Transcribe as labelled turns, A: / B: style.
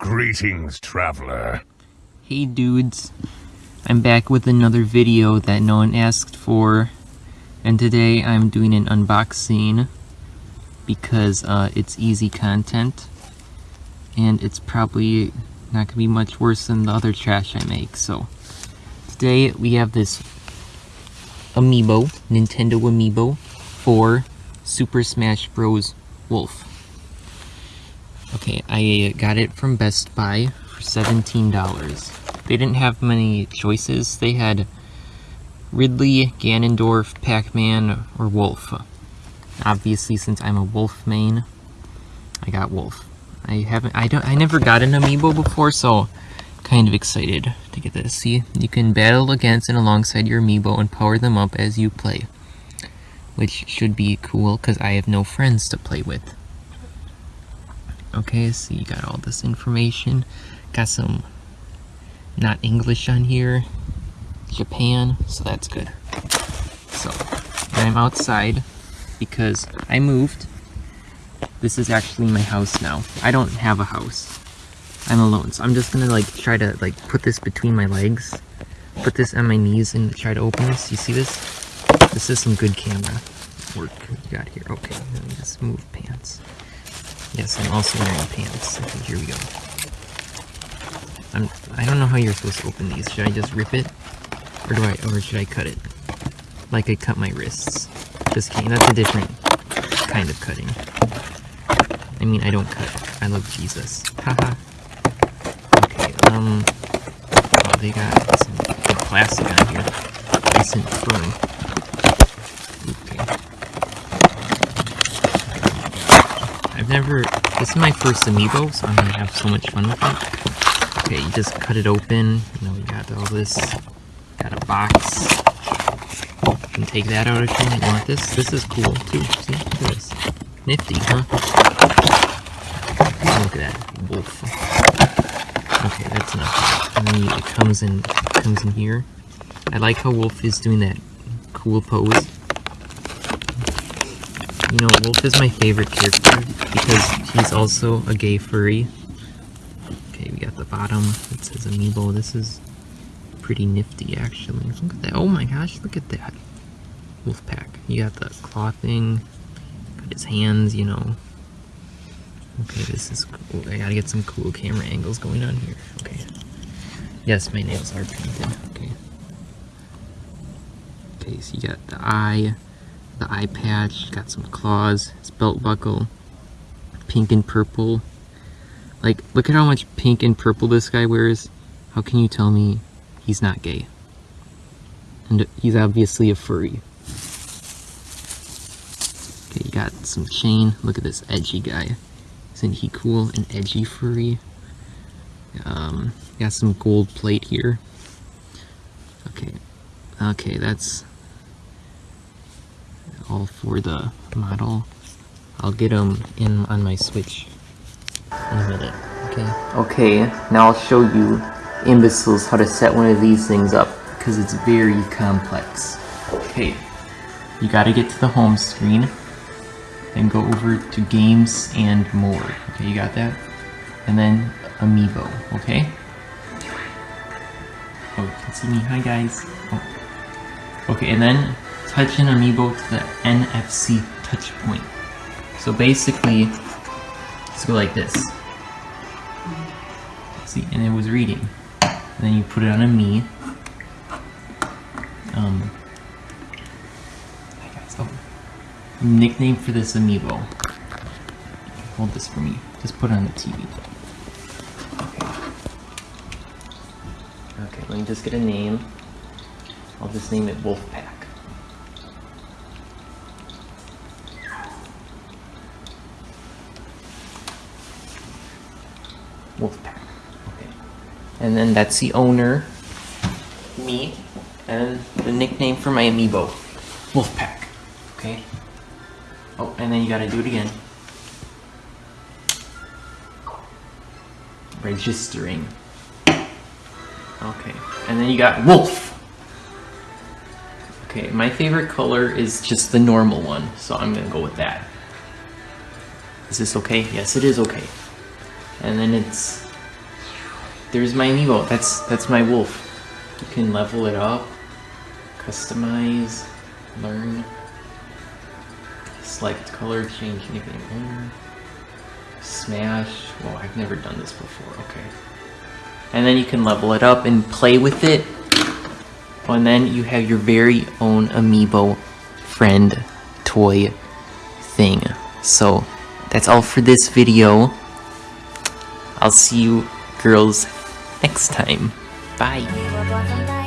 A: Greetings, traveler.
B: Hey dudes, I'm back with another video that no one asked for, and today I'm doing an unboxing because uh, it's easy content, and it's probably not gonna be much worse than the other trash I make, so today we have this Amiibo, Nintendo Amiibo, for Super Smash Bros. Wolf. Okay, I got it from Best Buy for $17. They didn't have many choices. They had Ridley, Ganondorf, Pac-Man, or Wolf. Obviously, since I'm a Wolf main, I got Wolf. I haven't, I don't, I never got an amiibo before, so kind of excited to get this. See, you can battle against and alongside your amiibo and power them up as you play. Which should be cool, because I have no friends to play with. Okay, so you got all this information. Got some not English on here. Japan, so that's good. So, I'm outside because I moved. This is actually my house now. I don't have a house. I'm alone, so I'm just gonna like try to like put this between my legs. Put this on my knees and try to open this. You see this? This is some good camera work you got here. Okay, let me just move pants. Yes, I'm also wearing pants. Okay, here we go. I'm, I don't know how you're supposed to open these. Should I just rip it? Or do I, or should I cut it? Like I cut my wrists. Just kidding, that's a different kind of cutting. I mean, I don't cut. I love Jesus. Haha. okay, um... Oh, they got some plastic on here. Nice and firm. Okay. I've never... This is my first amiibo, so I'm gonna have so much fun with it. Okay, you just cut it open. You know, you got all this. Got a box. You can take that out if you want this. This is cool, too. See? Look at this. Nifty, huh? Look at that. Wolf. Okay, that's enough. And then it comes in, comes in here. I like how Wolf is doing that cool pose. You know, Wolf is my favorite character because he's also a gay furry. Okay, we got the bottom. It says Amiibo. This is pretty nifty, actually. Look at that. Oh my gosh, look at that. Wolf pack. You got the claw thing. Got his hands, you know. Okay, this is cool. I gotta get some cool camera angles going on here. Okay. Yes, my nails are painted. Okay. Okay, so you got the eye the eye patch, got some claws, his belt buckle, pink and purple. Like, look at how much pink and purple this guy wears. How can you tell me he's not gay? And he's obviously a furry. Okay, you got some chain. Look at this edgy guy. Isn't he cool? An edgy furry. Um, got some gold plate here. Okay. Okay, that's all for the model. I'll get them in on my Switch in a minute, okay? Okay, now I'll show you imbeciles how to set one of these things up, because it's very complex. Okay, you gotta get to the home screen, then go over to games and more. Okay, you got that? And then Amiibo, okay? Oh, you can see me. Hi, guys. Oh. Okay, and then touch an amiibo to the NFC touch point. So basically, let's go like this. See, and it was reading. And then you put it on a Mii. Um, oh, nickname for this amiibo. Hold this for me. Just put it on the TV. Okay. Okay, let me just get a name. I'll just name it Wolfpack. Wolfpack. Okay. And then that's the owner, me, and the nickname for my amiibo, Wolfpack. Okay. Oh, and then you gotta do it again. Registering. Okay. And then you got Wolf. Okay, my favorite color is just the normal one, so I'm gonna go with that. Is this okay? Yes, it is okay and then it's there's my amiibo. That's that's my wolf. You can level it up, customize, learn, select color, change owner, smash. Well, I've never done this before. Okay. And then you can level it up and play with it. And then you have your very own amiibo friend toy thing. So that's all for this video. I'll see you girls next time. Bye.